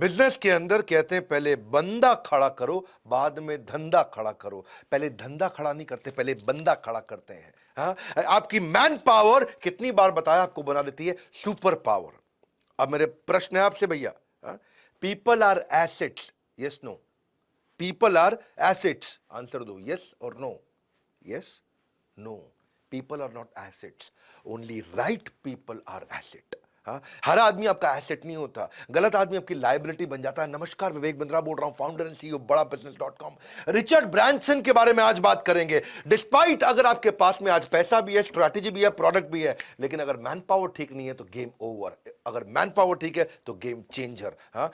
Business के अंदर कहते हैं, पहले बंदा खड़ा करो, बाद में धंधा खड़ा करो। पहले धंधा खड़ा नहीं करते, पहले बंदा खड़ा करते हैं। हाँ? आपकी मैन पावर कितनी बार बताया आपको बना देती है? सुपर पावर अब मेरे प्रश्न है आपसे भैया। People are assets yes no people are assets answer दो। यस और no yes no people are not assets only right people are asset हाँ हर आदमी आपका एसेट नहीं होता। गलत आदमी आपकी लाइबिलिटी बन जाता है। नमस्कार, विवेक बिंद्रा बोल रहा हूँ फाउंडर एंड सीईओ बड़ा business dot com Richard Branson के बारे में आज बात करेंगे। डिस्पाइट अगर आपके पास में आज पैसा भी है स्ट्रैटेजी भी है प्रोडक्ट भी है, लेकिन अगर मैन पावर ठीक नहीं है तो गेम ओवर अगर मैन पावर ठीक है तो गेम चेंजर हाँ?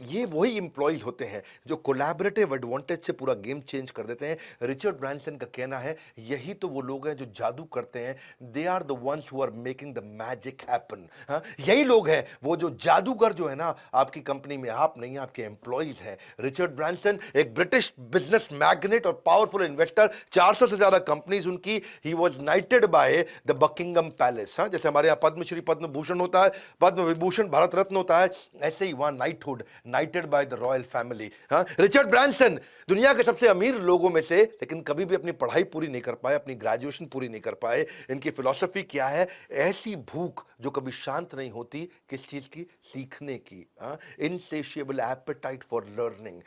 ये वही इंप्लॉयज होते हैं जो कोलैबोरेटिव एडवांटेज से पूरा गेम चेंज कर देते हैं। रिचर्ड ब्रांसन का कहना है, यही तो वो लोग हैं जो जादू करते हैं। They are the ones who are making the magic happen यही लोग हैं वो जो जादूगर जो है ना, आपकी कंपनी में आप नहीं आपके एम्प्लॉयज़ हैं। रिचर्ड ब्रांसन एक ब्रिटिश बिज़नेस मैग्नेट और पावरफुल इन्वेस्टर 400 से ज़्यादा कंपनीज़ उनकी। He was knighted by the Buckingham Palace हाँ जैसे हमारे यहाँ पद्मश्री पद्म भूषण होता है पद्म विभूषण भारत रत्न होता है, ऐसे ही वहाँ knighthood knighted by the royal family हाँ? रिचर्ड ब्रांसन दुनिया के सबसे अमीर लोगों में से, लेकिन कभी भी अपनी पढ़ाई पूरी नहीं कर पाए, अपनी ग्रेजुएशन पूरी नहीं कर पाए। इनकी फिलोसफी क्या है? ऐसी भूख जो कभी शांत नहीं होती किस चीज़ की? सीखने की इनसेशियबल एपेटाइट फॉर लर्निंग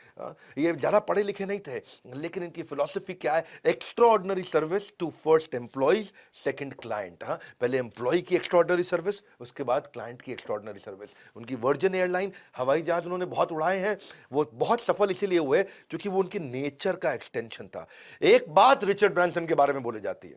ये ज़्यादा पढ़े लिखे नहीं थे, लेकिन इनकी फिलोसफी क्या है? Extra service to first employees second client हाँ? पहले एम्प्लॉय की एक्स्ट्रा सर्विस उसके बाद क्लाइंट की एक्स्ट्रा सर्विस उनकी वर्जन एयरलाइन हवाई जहाज़ उन्होंने बहुत उड़ाए हैं, वो बहुत सफल इसीलिए हुए क्योंकि वो उनके नेचर का एक्सटेंशन था। एक बात रिचर्ड ब्रांसन के बारे में बोली जाती है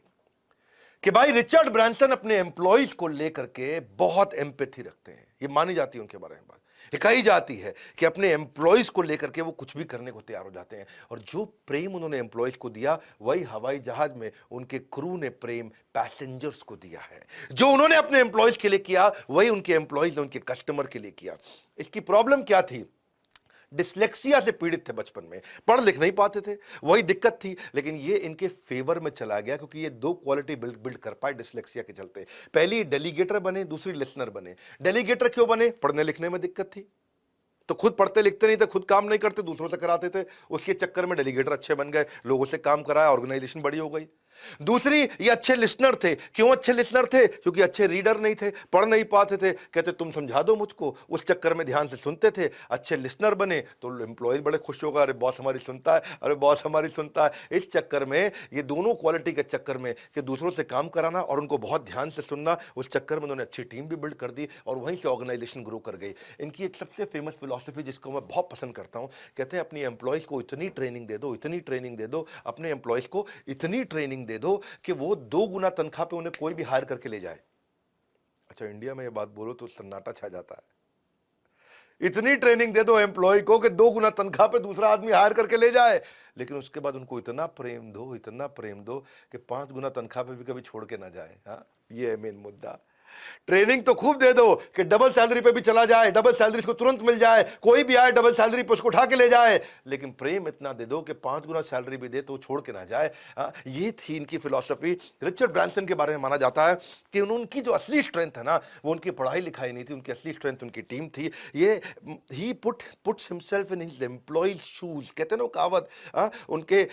कि भाई रिचर्ड ब्रांसन अपने एम्प्लॉयज़ को लेकर के बहुत एम्पेथी रखते हैं। ये मानी जाती है उनके बारे में बात। कही जाती है कि अपने एम्प्लॉयज़ को लेकर के वो कुछ भी करने को तैयार हो जाते हैं। और जो प्रेम उन्होंने एम्प्लॉयज़ को दिया, वही हवाई जहाज़ में उनके क्रू ने प्रेम पैसेंजर्स को दिया है। जो उन्होंने अपने एम्प्लॉयज़ के लिए किया, वही उनके एम्प्लॉयज़ ने उनके कस्टमर के लिए किया। इसकी प्रॉब्लम क्या थी? डिसलेक्सिया से पीड़ित थे बचपन में, पढ़ लिख नहीं पाते थे, वही दिक्कत थी, लेकिन ये इनके फेवर में चला गया क्योंकि ये दो क्वालिटी बिल्ड बिल्ड कर पाए डिसलेक्सिया के चलते। पहली डेलीगेटर बने, दूसरी लिसनर बने। डेलीगेटर क्यों बने? पढ़ने लिखने में दिक्कत थी। तो खुद पढ़ते लिखते नहीं थे, खुद काम नहीं करते, दूसरों से कराते थे, उसके चक्कर में डेलीगेटर अच्छे बन गए, लोगों से काम कराया ऑर्गेनाइजेशन बड़ी हो गई। दूसरी, ये अच्छे लिसनर थे। क्यों अच्छे लिसनर थे? क्योंकि अच्छे रीडर नहीं थे, पढ़ नहीं पाते थे। कहते, तुम समझा दो मुझको। उस चक्कर में ध्यान से सुनते थे। अच्छे लिसनर बने तो एम्प्लॉयज़ बड़े खुश होगा अरे बॉस हमारी सुनता है। अरे बॉस हमारी सुनता है। इस चक्कर में, ये दोनों क्वालिटी के चक्कर में कि दूसरों से काम कराना और उनको बहुत ध्यान से सुनना, उस चक्कर में उन्होंने अच्छी टीम भी बिल्ड कर दी और वहीं से ऑर्गेनाइजेशन ग्रो कर गई। इनकी एक सबसे फ़ेमस फिलोसफी जिसको मैं बहुत पसंद करता हूँ, कहते हैं, अपनी एम्प्लॉयज़ को इतनी ट्रेनिंग दे दो, इतनी ट्रेनिंग दे दो, अपने एम्प्लॉयज़ को इतनी ट्रेनिंग दे दो कि वो दो गुना तनख्वाह पे उन्हें कोई भी हायर करके ले जाए। अच्छा इंडिया में ये बात बोलो तो सन्नाटा छा जाता है। इतनी ट्रेनिंग दे दो एम्प्लॉय को कि दो गुना तनख्वाह पे दूसरा आदमी हायर करके ले जाए। लेकिन उसके बाद उनको इतना प्रेम दो, इतना प्रेम दो कि पाँच गुना तनख्वाह पे भी कभी छोड़ के ना जाए हाँ? ये है मेन मुद्दा। ट्रेनिंग तो खूब दे दो कि डबल सैलरी पे भी चला जाए डबल सैलरी को तुरंत मिल जाए कोई भी आए डबल सैलरी पे उसको उठा के ले जाए। लेकिन प्रेम इतना दे दो कि पाँच गुना सैलरी भी दे तो छोड़ के ना जाए। आ, हाँ, ये थी इनकी फिलोसफी रिचर्ड ब्रांसन के बारे में माना जाता है कि उनकी जो असली स्ट्रेंथ है ना वो उनकी पढ़ाई लिखाई नहीं थी उनकी असली स्ट्रेंथ उनकी टीम थी। ये ही put puts himself in his employees shoes कहते ना कहावत हाँ, उनके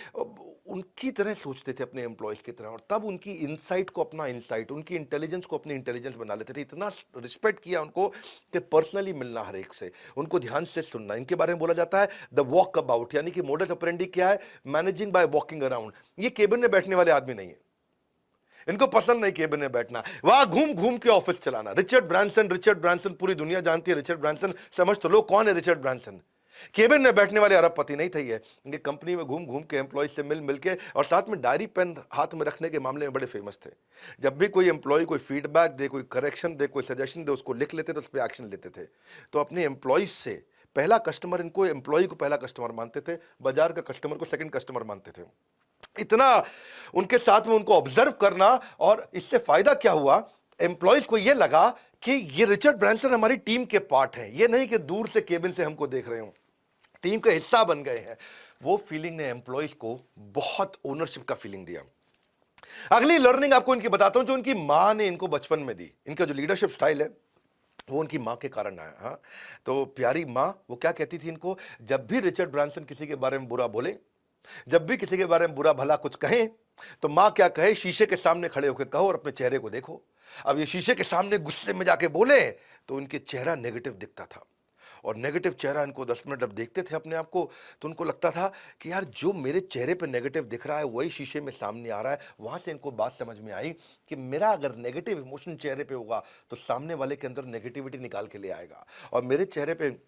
उनकी तरह सोचते थे अपने एम्प्लॉयज़ की तरह और तब उनकी इंसाइट को अपना इंसाइट उनकी इंटेलिजेंस को अपनी इंटेलिजेंस बना लेते थे। इतना रिस्पेक्ट किया उनको कि पर्सनली मिलना हर एक से। उनको ध्यान से सुनना। इनके बारे में बोला जाता है द वॉक अबाउट यानी कि मोडल अप्रेंडी क्या है? मैनेजिंग बाय वॉकिंग अराउंड ये केबिन में बैठने वाले आदमी नहीं है। इनको पसंद नहीं केबिन में बैठना। वहाँ घूम घूम के ऑफ़िस चलाना। रिचर्ड ब्रांसन रिचर्ड ब्रांसन पूरी दुनिया जानती है। रिचर्ड ब्रांसन समझ तो लोग कौन है रिचर्ड ब्रांसन केबिन में बैठने वाले अरबपति नहीं थे ये। इनके कंपनी में घूम घूम के एम्प्लॉय से मिल मिल के और साथ में डायरी पेन हाथ में रखने के मामले में बड़े फ़ेमस थे। जब भी कोई एम्प्लॉय कोई फीडबैक दे, कोई करेक्शन दे, कोई सजेशन दे, उसको लिख लेते तो उस पर एक्शन लेते थे। तो अपने एम्प्लॉयज़ से पहला कस्टमर इनको एम्प्लॉय को पहला कस्टमर मानते थे, बाज़ार का कस्टमर को सेकंड कस्टमर मानते थे। इतना उनके साथ में उनको ऑब्ज़र्व करना और इससे फ़ायदा क्या हुआ? एम्प्लॉयज़ को यह लगा कि ये रिचर्ड ब्रांसन हमारी टीम के पार्ट है। ये नहीं कि दूर से केबिन से हमको देख रहे हो। टीम का हिस्सा बन गए हैं। वो फीलिंग ने एम्प्लॉयज़ को बहुत ओनरशिप का फीलिंग दिया। अगली लर्निंग आपको इनकी बताता हूँ, जो उनकी माँ ने इनको बचपन में दी। इनका जो लीडरशिप स्टाइल है, वो उनकी माँ के कारण आया हाँ। तो प्यारी माँ, वो क्या कहती थी इनको? जब भी रिचर्ड ब्रांसन किसी के बारे में बुरा बोले, जब भी किसी के बारे में बुरा भला कुछ कहें तो माँ क्या कहे? शीशे के सामने खड़े होकर कहो और अपने चेहरे को देखो। अब ये शीशे के सामने गुस्से में जाके बोले तो उनके चेहरा नेगेटिव दिखता था। और नेगेटिव चेहरा इनको दस मिनट जब देखते थे अपने आप को तो उनको लगता था कि यार, जो मेरे चेहरे पर नेगेटिव दिख रहा है, वही शीशे में सामने आ रहा है। वहाँ से इनको बात समझ में आई कि मेरा अगर नेगेटिव इमोशन चेहरे पर होगा तो सामने वाले के अंदर नेगेटिविटी निकाल के ले आएगा। और मेरे चेहरे पर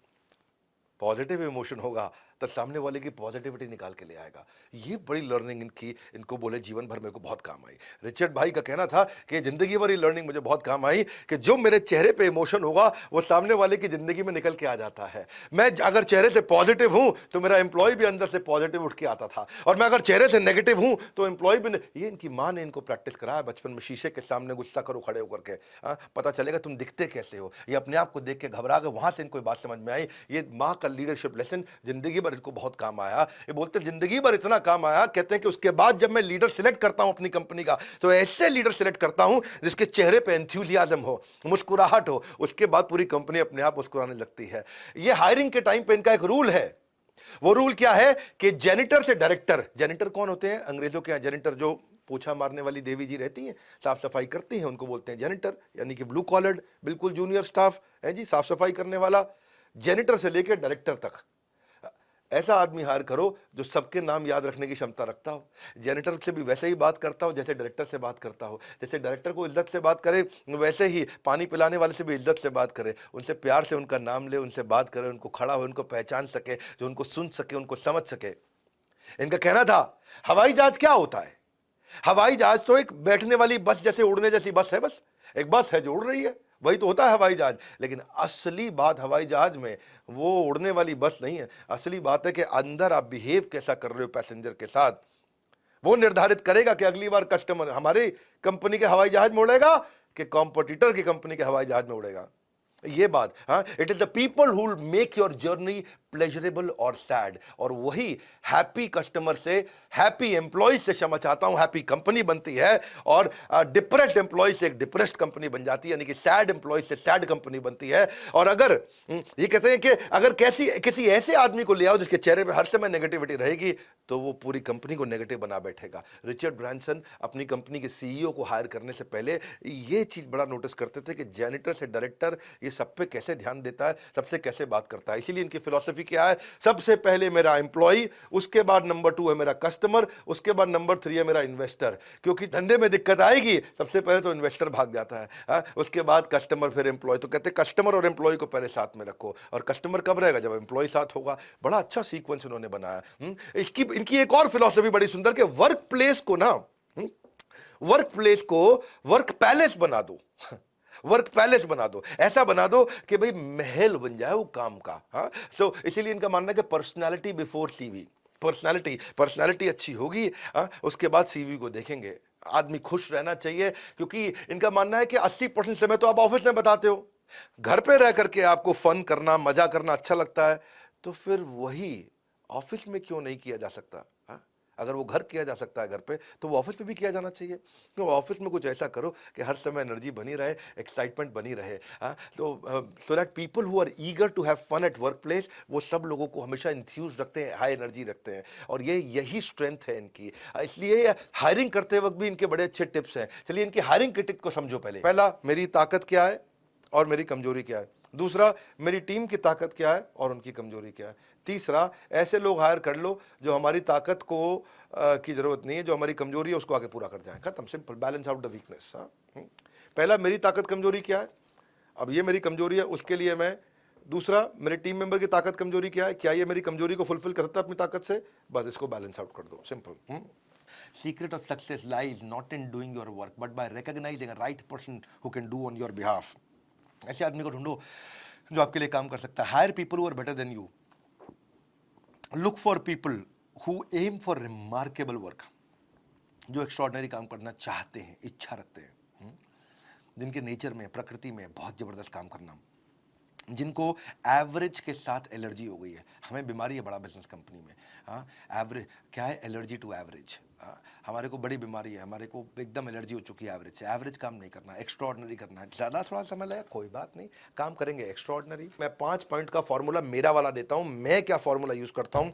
पॉजिटिव इमोशन होगा तो सामने वाले की पॉजिटिविटी निकाल के ले आएगा। ये बड़ी लर्निंग इनकी इनको बोले जीवन भर मेरे को बहुत काम आई। रिचर्ड भाई का कहना था कि ज़िंदगी भर ये लर्निंग मुझे बहुत काम आई कि जो मेरे चेहरे पे इमोशन होगा वो सामने वाले की ज़िंदगी में निकल के आ जाता है। मैं अगर चेहरे से पॉजिटिव हूँ तो मेरा एम्प्लॉय भी अंदर से पॉजिटिव उठ के आता था। और मैं अगर चेहरे से नेगेटिव हूँ तो एम्प्लॉय भी ये इनकी माँ ने इनको प्रैक्टिस कराया बचपन में शीशे के सामने गुस्सा करो खड़े होकर के। आ, पता चलेगा तुम दिखते कैसे हो। ये अपने आप को देख के घबरा गए वहाँ से इनको बात समझ में आई। ये माँ का लीडरशिप लेसन ज़िंदगी भर इनको बहुत काम आया। ये बोलते ज़िंदगी भर इतना काम आया। कहते हैं कि उसके बाद जब मैं लीडर सिलेक्ट करता हूँ अपनी कंपनी का तो ऐसे लीडर सिलेक्ट करता हूँ जिसके चेहरे पे एंथ्यूजियाजम हो, मुस्कुराहट हो, उसके बाद पूरी कंपनी अपने आप मुस्कुराने लगती है। ये हायरिंग के टाइम पे इनका एक रूल है। वो रूल क्या है कि जेनिटर से डायरेक्टर जेनिटर कौन होते हैं? अंग्रेज़ों के जेनिटर जो पोछा मारने वाली देवी जी रहती हैं साफ़ सफ़ाई करती हैं, उनको बोलते हैं जेनिटर यानी कि ब्लू कॉलर्ड बिल्कुल जूनियर स्टाफ है जी साफ़ सफ़ाई करने वाला जेनिटर से लेकर डायरेक्टर तक। ऐसा आदमी हायर करो जो सबके नाम याद रखने की क्षमता रखता हो। जेनेटर से भी वैसे ही बात करता हो, जैसे डायरेक्टर से बात करता हो। जैसे डायरेक्टर को इज़्ज़त से बात करे, वैसे ही पानी पिलाने वाले से भी इज़्ज़त से बात करे। उनसे प्यार से उनका नाम ले, उनसे बात करे, उनको खड़ा हो, उनको पहचान सके, जो उनको सुन सके, उनको समझ सके। इनका कहना था, हवाई जहाज़ क्या होता है? हवाई जहाज़ तो एक बैठने वाली बस जैसे, उड़ने जैसी बस है बस। एक बस है जो उड़ रही है। वही तो होता है हवाई जहाज़। लेकिन असली बात हवाई जहाज़ में वो उड़ने वाली बस नहीं है। असली बात है कि अंदर आप बिहेव कैसा कर रहे हो पैसेंजर के साथ। वो निर्धारित करेगा कि अगली बार कस्टमर हमारी कंपनी के हवाई जहाज़ में उड़ेगा कि कॉम्पिटिटर की कंपनी के हवाई जहाज़ में उड़ेगा। ये बात हाँ it is the people who make your journey pleasurable और सैड और वही हैप्पी कस्टमर से हैप्पी एम्प्लॉयज़ से क्षमा चाहता हूँ हैप्पी कंपनी बनती है और डिप्रेस्ड एम्प्लॉय से एक डिप्रेस्ड कंपनी बन जाती है यानी कि सैड एम्प्लॉय से सैड कंपनी बनती है। और अगर हम्म, ये कहते हैं कि अगर कैसी किसी ऐसे आदमी को ले आओ जिसके चेहरे पर हर समय नेगेटिविटी रहेगी तो वो पूरी कंपनी को नेगेटिव बना बैठेगा। रिचर्ड ब्रांसन अपनी कंपनी के सीईओ को हायर करने से पहले ये चीज़ बड़ा नोटिस करते थे कि जेनिटर से डायरेक्टर ये सब पे कैसे ध्यान देता है सबसे कैसे बात करता है। इसीलिए इनकी फिलोसफी क्या है? सबसे पहले मेरा एम्प्लॉय उसके बाद नंबर टू है मेरा कस्टमर उसके बाद नंबर थ्री है मेरा इन्वेस्टर क्योंकि धंधे में दिक्कत आएगी सबसे पहले तो इन्वेस्टर भाग जाता है हा? उसके बाद कस्टमर फिर एम्प्लॉय तो कहते कस्टमर और एम्प्लॉय को पहले साथ में रखो। और कस्टमर कब रहेगा? जब एम्प्लॉय साथ होगा। बड़ा अच्छा सीक्वेंस उन्होंने बनाया हम्म, इसकी इनकी एक और फिलोसफी बड़ी सुंदर कि वर्क प्लेस को ना वर्क हम्म, प्लेस को वर्क पैलेस बना दो। वर्क पैलेस बना दो। ऐसा बना दो कि भाई महल बन जाए वो काम का हाँ? सो so, इसीलिए इनका मानना है कि personality before CV personality personality अच्छी होगी हाँ? उसके बाद सीवी को देखेंगे। आदमी खुश रहना चाहिए क्योंकि इनका मानना है कि 80 परसेंट समय तो आप ऑफ़िस में बताते हो। घर पे रह करके आपको फन करना मज़ा करना अच्छा लगता है तो फिर वही ऑफ़िस में क्यों नहीं किया जा सकता? अगर वो घर किया जा सकता है घर पे तो वो ऑफ़िस पे भी किया जाना चाहिए। तो ऑफ़िस में कुछ ऐसा करो कि हर समय एनर्जी बनी रहे एक्साइटमेंट बनी रहे हाँ। तो so that people who are eager to have fun at work place वो सब लोगों को हमेशा इंथ्यूज रखते हैं हाई एनर्जी रखते हैं। और ये, यही स्ट्रेंथ है इनकी। इसलिए हायरिंग करते वक्त भी इनके बड़े अच्छे टिप्स हैं। चलिए इनकी हायरिंग के टिप को समझो पहले। पहला, मेरी ताकत क्या है? और मेरी कमज़ोरी क्या है? दूसरा मेरी टीम की ताकत क्या है और उनकी कमज़ोरी क्या है? तीसरा ऐसे लोग हायर कर लो जो हमारी ताकत को आ, की ज़रूरत नहीं है जो हमारी कमज़ोरी है उसको आगे पूरा कर जाए। खत्म simple balance out the weakness पहला मेरी ताकत कमज़ोरी क्या है? अब ये मेरी कमज़ोरी है उसके लिए मैं दूसरा मेरे टीम मेंबर की ताकत कमज़ोरी क्या है? क्या ये मेरी कमज़ोरी को फुलफिल कर सकता है अपनी ताकत से? बस इसको बैलेंस आउट कर दो simple secret of success lies not in doing your work but by recognizing right person who can do on your behalf ऐसे आदमी को ढूंढो जो आपके लिए काम कर सकता है। Hire people who are better than you look for people who aim for remarkable work जो एक्स्ट्रॉर्डनरी काम करना चाहते हैं, इच्छा रखते हैं। हम्म? जिनके नेचर में, प्रकृति में बहुत ज़बरदस्त काम करना। जिनको एवरेज के साथ एलर्जी हो गई है। हमें बीमारी है बड़ा बिज़नेस कंपनी में। हाँ एवरेज क्या है? एलर्जी टू एवरेज हाँ, हमारे को बड़ी बीमारी है। हमारे को एकदम एलर्जी हो चुकी है एवरेज से। एवरेज काम नहीं करना एक्स्ट्रा ऑर्डनरी करना। है ज़्यादा थोड़ा समय लगेगा कोई बात नहीं। काम करेंगे एक्स्ट्रा ऑर्डनरी मैं पाँच पॉइंट का फॉर्मूला मेरा वाला देता हूँ। मैं क्या फॉर्मूला यूज़ करता हूँ?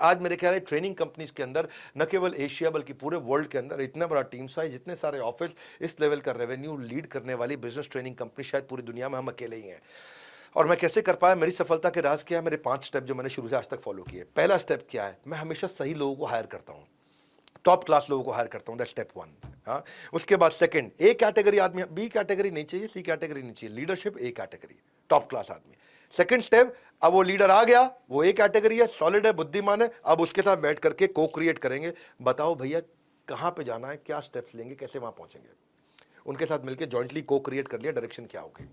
आज मेरे ख्याल है ट्रेनिंग कंपनीज़ के अंदर न केवल एशिया बल्कि पूरे वर्ल्ड के अंदर इतना बड़ा टीम साइज़ इतने सारे ऑफ़िस इस लेवल का रेवेन्यू लीड करने वाली बिज़नेस ट्रेनिंग कंपनी शायद पूरी दुनिया में हम अकेले ही हैं। और मैं कैसे कर पाया? मेरी सफलता के राज क्या है? मेरे पाँच स्टेप जो मैंने शुरू से आज तक फॉलो किए पहला स्टेप क्या है? मैं हमेशा सही लोगों को हायर करता हूँ। टॉप क्लास लोगों को हायर करता हूँ। दैट स्टेप वन हाँ? उसके बाद सेकंड ए कैटेगरी आदमी बी कैटेगरी नहीं चाहिए सी कैटेगरी नहीं चाहिए। Leadership A category top class आदमी. सेकंड स्टेप अब वो लीडर आ गया, वो ए कैटेगरी है सॉलिड है, बुद्धिमान है, अब उसके साथ बैठ करके को क्रिएट करेंगे। बताओ भैया, कहाँ पे जाना है? क्या स्टेप्स लेंगे? कैसे वहाँ पहुँचेंगे? उनके साथ मिलकर जॉइंटली को क्रिएट कर लिया डायरेक्शन क्या होगी?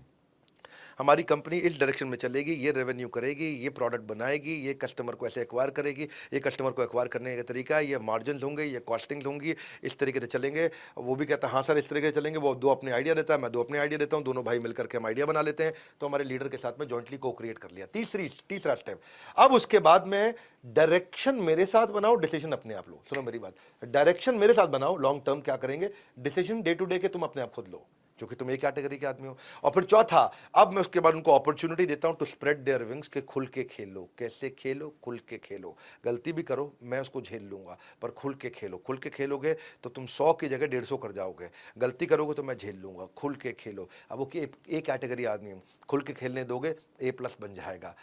हमारी कंपनी इस डायरेक्शन में चलेगी, ये रेवेन्यू करेगी, ये प्रोडक्ट बनाएगी, ये कस्टमर को ऐसे एक्वायर करेगी। ये कस्टमर को एक्वायर करने का तरीका ये मार्जिन होंगे, ये कॉस्टिंग होंगी, इस तरीके से चलेंगे। वो भी कहता है हाँ सर, इस तरीके से चलेंगे। वो दो अपने आइडिया देता है, मैं दो अपने आइडिया देता हूँ, दोनों भाई मिलकर के हम आइडिया बना लेते हैं। तो हमारे लीडर के साथ में जॉइंटली को क्रिएट कर लिया। तीसरी, तीसरा स्टेप अब उसके बाद में डायरेक्शन मेरे साथ बनाओ डिसीज़न अपने आप लो। सुनो मेरी बात। डायरेक्शन मेरे साथ बनाओ लॉन्ग टर्म क्या करेंगे? डिसीज़न डे टू डे के तुम अपने आप खुद लो। क्योंकि तुम एक कैटेगरी के आदमी हो। और फिर चौथा, अब मैं उसके बाद उनको अपॉर्चुनिटी देता हूँ टू स्प्रेड देयर विंग्स के खुल के खेलो। कैसे खेलो? खुल के खेलो। गलती भी करो, मैं उसको झेल लूँगा, पर खुल के खेलो। खुल के खेलोगे तो तुम सौ की जगह डेढ़ सौ कर जाओगे। गलती करोगे तो मैं झेल लूँगा। खुल के खेलो। अब वो एक कैटेगरी आदमी हूँ। खुल के खेलने दोगे ए प्लस बन जाएगा।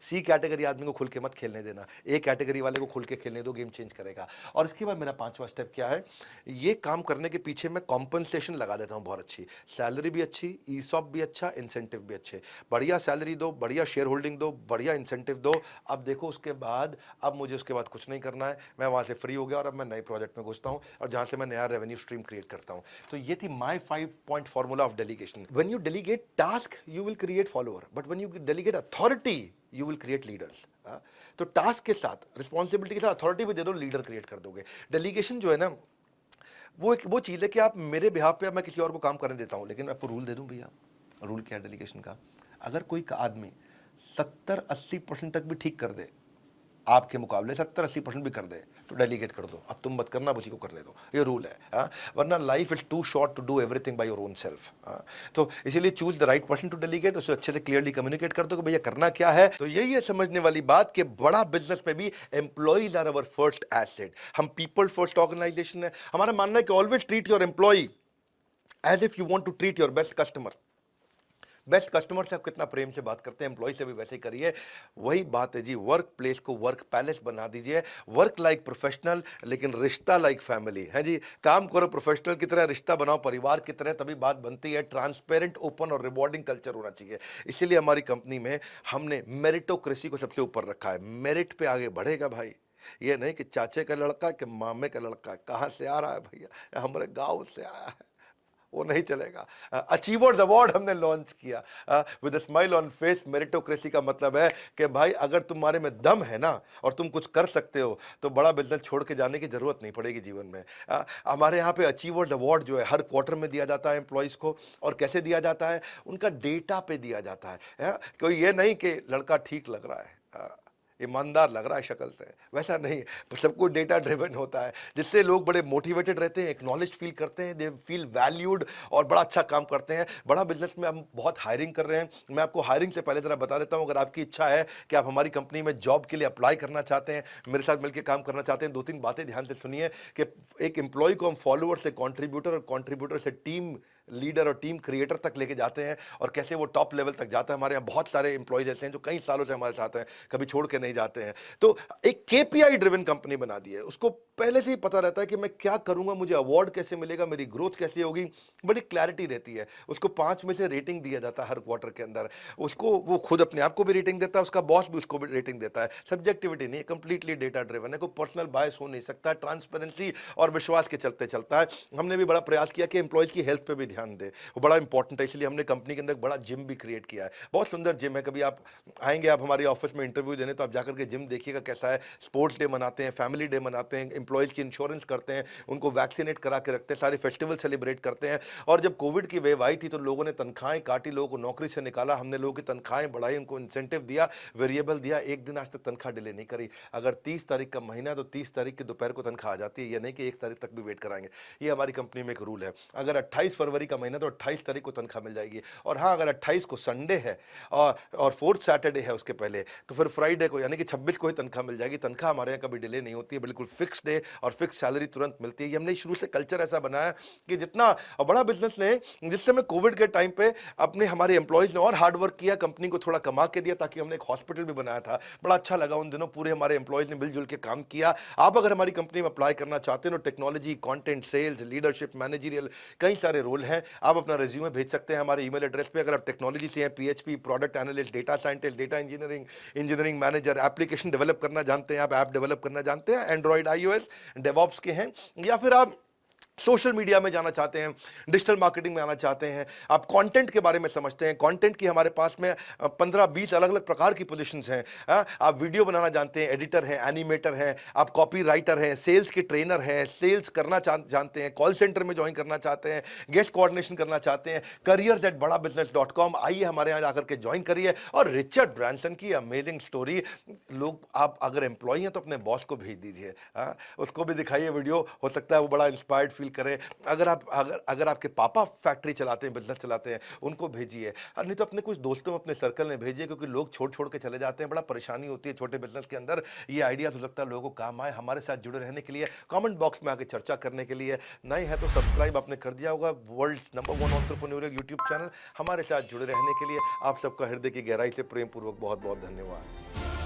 सी हाँ? कैटेगरी आदमी को खुल के मत खेलने देना। ए कैटेगरी वाले को खुल के खेलने दो गेम चेंज करेगा। और इसके बाद मेरा पांचवा स्टेप क्या है? ये काम करने के पीछे मैं कॉम्पनसेशन लगा देता हूँ, बहुत अच्छी। सैलरी भी अच्छी ई सॉप भी अच्छा इंसेंटिव भी अच्छे। बढ़िया सैलरी दो, बढ़िया शेयर होल्डिंग दो, बढ़िया इंसेंटिव दो। अब देखो उसके बाद, अब मुझे उसके बाद कुछ नहीं करना है। मैं वहाँ से फ्री हो गया और अब मैं नए प्रोजेक्ट में घुसता हूँ और जहाँ से मैं नया रेवेन्यू स्ट्रीम क्रिएट करता हूँ। तो ये थी my five point formula of delegation when you delegate task you will create follower but when you delegate authority you will create leaders तो टास्क के साथ रिस्पॉन्सिबिलिटी के साथ अथॉरिटी भी दे दो लीडर क्रिएट कर दोगे। डेलीगेशन जो है ना, वो एक, वो चीज़ है कि आप मेरे बिहार पे मैं किसी और को काम करने देता हूँ, लेकिन मैं आपको रूल दे दूँ भैया? रूल क्या है डेलीगेशन का? अगर कोई आदमी सत्तर, अस्सी परसेंट तक भी ठीक कर दे आपके मुकाबले सत्तर अस्सी परसेंट भी कर दे तो डेलीगेट कर दो। अब तुम मत करना उसी को करने दो। ये रूल है, हा? वरना life is too short to do everything by your own self तो इसीलिए choose the right person to delegate उसे अच्छे से क्लियरली कम्युनिकेट कर दो कि भैया करना क्या है। तो यही है समझने वाली बात कि बड़ा बिज़नेस में भी employees are our first asset हम पीपल फ़र्स्ट ऑर्गेनाइजेशन है। हमारा मानना है कि always treat your employee as if you want to treat your best customer best customer से आप कितना प्रेम से बात करते हैं एम्प्लॉय से भी वैसे ही करिए। वही बात है जी वर्क प्लेस को वर्क पैलेस बना दीजिए। वर्क लाइक प्रोफेशनल लेकिन रिश्ता लाइक फैमिली है जी, काम करो प्रोफेशनल की तरह, रिश्ता बनाओ परिवार की तरह, तभी बात बनती है। ट्रांसपेरेंट ओपन और रिवॉर्डिंग कल्चर होना चाहिए। इसीलिए हमारी कंपनी में हमने मेरिटोक्रेसी को सबसे ऊपर रखा है। मेरिट पे आगे बढ़ेगा भाई। ये नहीं कि चाचे का लड़का कि मामे का लड़का। कहाँ से आ रहा है भैया? हमारे गाँव से आया है। वो नहीं चलेगा। अचीवर्स अवार्ड हमने लॉन्च किया। With smile on face meritocracy का मतलब है कि भाई अगर तुम्हारे में दम है ना और तुम कुछ कर सकते हो तो बड़ा बिज़नेस छोड़ के जाने की ज़रूरत नहीं पड़ेगी जीवन में। आ, हमारे यहाँ पे अचीवर्स अवार्ड जो है हर क्वार्टर में दिया जाता है एम्प्लॉयज़ को और कैसे दिया जाता है? उनका डेटा पे दिया जाता है, है? कोई ये नहीं कि लड़का ठीक लग रहा है। ईमानदार लग रहा है शक्ल से। वैसा नहीं सब कुछ डेटा ड्रिवन होता है, जिससे लोग बड़े मोटिवेटेड रहते हैं एक्नॉलेज फील करते हैं दे फील वैल्यूड और बड़ा अच्छा काम करते हैं। बड़ा बिज़नेस में हम बहुत हायरिंग कर रहे हैं। मैं आपको हायरिंग से पहले ज़रा बता देता हूँ, अगर आपकी इच्छा है कि आप हमारी कंपनी में जॉब के लिए अप्लाई करना चाहते हैं, मेरे साथ मिलकर काम करना चाहते हैं दो तीन बातें ध्यान से सुनिए कि एक एम्प्लॉय को हम फॉलोअर से कॉन्ट्रीब्यूटर और कॉन्ट्रीब्यूटर से टीम लीडर और टीम क्रिएटर तक लेके जाते हैं और कैसे वो टॉप लेवल तक जाता है। हमारे यहाँ बहुत सारे इंप्लॉयज ऐसे हैं जो कई सालों से हमारे साथ हैं, कभी छोड़ के नहीं जाते हैं। तो एक केपीआई ड्रिवन कंपनी बना दी है। उसको पहले से ही पता रहता है कि मैं क्या करूँगा, मुझे अवार्ड कैसे मिलेगा, मेरी ग्रोथ कैसे होगी? बड़ी क्लैरिटी रहती है। उसको पाँच में से रेटिंग दिया जाता है हर क्वार्टर के अंदर। उसको वो खुद अपने आप को भी रेटिंग देता है, उसका बॉस भी उसको भी रेटिंग देता है। सब्जेक्टिविटी नहीं कंप्लीटली डेटा ड्रिवन है। कोई पर्सनल बायस हो नहीं सकता ट्रांसपेरेंसी और विश्वास के चलते चलता है। हमने भी बड़ा प्रयास किया कि एम्प्लॉयज़ की हेल्थ पर भी ध्यान दे। वो बड़ा इंपॉर्टेंट है, इसलिए हमने कंपनी के अंदर बड़ा जिम भी क्रिएट किया है। बहुत सुंदर जिम है। कभी आप आएँगे, आप हमारे ऑफ़िस में इंटरव्यू देने तो आप जाकर के जिम देखिएगा कैसा है। स्पोर्ट्स डे मनाते हैं फैमिली डे मनाते हैं एम्प्लॉयज़ की इंश्योरेंस करते हैं, उनको वैक्सीनेट करा के रखते हैं, सारे फेस्टिवल सेलिब्रेट करते हैं। और जब कोविड की वेव आई थी तो लोगों ने तनख्वाहें काटी, लोगों को नौकरी से निकाला, हमने लोगों की तनख्वाहें बढ़ाई, उनको इंसेंटिव दिया वेरिएबल दिया, एक दिन आज तक तनख्वाह डिले नहीं करी। अगर तीस तारीख का महीना तो तीस तारीख की दोपहर को तनख्वाह आ जाती है, ये नहीं कि एक तारीख तक भी वेट कराएँगे। ये हमारी कंपनी में एक रूल है। अगर अट्ठाईस फरवरी का महीना तो अट्ठाईस तारीख को तनख्वाह मिल जाएगी। और हाँ अगर अट्ठाईस को संडे है, और और फोर्थ सैटरडे है उसके पहले तो फिर फ्राइडे को, यानी कि छब्बीस को ही तनख्वाह मिल जाएगी। तनख्वाह हमारे यहाँ कभी डिले नहीं होती है, बिल्कुल फिक्स डे और फिक्स सैलरी तुरंत मिलती है। ये हमने शुरू से कल्चर ऐसा बनाया कि जितना बड़ा बिज़नेस ने, जिससे मैं कोविड के टाइम पे अपने, हमारे एम्प्लॉयज़ ने और हार्ड वर्क किया कंपनी को थोड़ा कमा के दिया ताकि हमने एक हॉस्पिटल भी बनाया था। बड़ा अच्छा लगा उन दिनों, पूरे हमारे एम्प्लॉयज़ ने मिलजुल के काम किया। आप अगर हमारी कंपनी में अप्लाई करना चाहते हैं तो technology content sales leadership managerial कई सारे रोल हैं। आप अपना रिज्यूमे भेज सकते हैं हमारे ईमेल एड्रेस पे। अगर आप टेक्नोलॉजी से हैं PHP product analyst data scientist data engineering engineering manager application develop करना जानते हैं, आप ऐप डेवलप करना जानते हैं एंड्रॉइड आईओएस डेवॉप्स के हैं या फिर आप सोशल मीडिया में जाना चाहते हैं, डिजिटल मार्केटिंग में आना चाहते हैं। आप कंटेंट के बारे में समझते हैं। कंटेंट की हमारे पास में पंद्रह, बीस अलग अलग प्रकार की पोजीशंस हैं। आप वीडियो बनाना जानते हैं एडिटर हैं एनिमेटर हैं, आप कॉपी राइटर हैं सेल्स के ट्रेनर हैं सेल्स करना जानते हैं कॉल सेंटर में ज्वाइन करना चाहते हैं गेस्ट कोऑर्डिनेशन करना चाहते हैं career at Bada business dot com आइए हमारे यहाँ जाकर के ज्वाइन करिए। और रिचर्ड ब्रांसन की अमेजिंग स्टोरी लोग, आप अगर एम्प्लॉय हैं तो अपने बॉस को भेज दीजिए। उसको भी दिखाइए वीडियो, हो सकता है वो बड़ा इंस्पायर्ड फील करें। अगर आप, अगर अगर आपके पापा फैक्ट्री चलाते हैं, बिज़नेस चलाते हैं, उनको भेजिए। नहीं तो अपने कुछ दोस्तों में अपने सर्कल में भेजिए, क्योंकि लोग छोड़ छोड़ के चले जाते हैं। बड़ा परेशानी होती है छोटे बिज़नेस के अंदर। ये आइडिया हो सकता है लोगों को काम आए हमारे साथ जुड़े रहने के लिए। कॉमेंट बॉक्स में आके चर्चा करने के लिए। नए है तो सब्सक्राइब आपने कर दिया होगा। World number one entrepreneur YouTube channel हमारे साथ जुड़े रहने के लिए। आप सबका हृदय की गहराई से प्रेम पूर्वक बहुत बहुत धन्यवाद।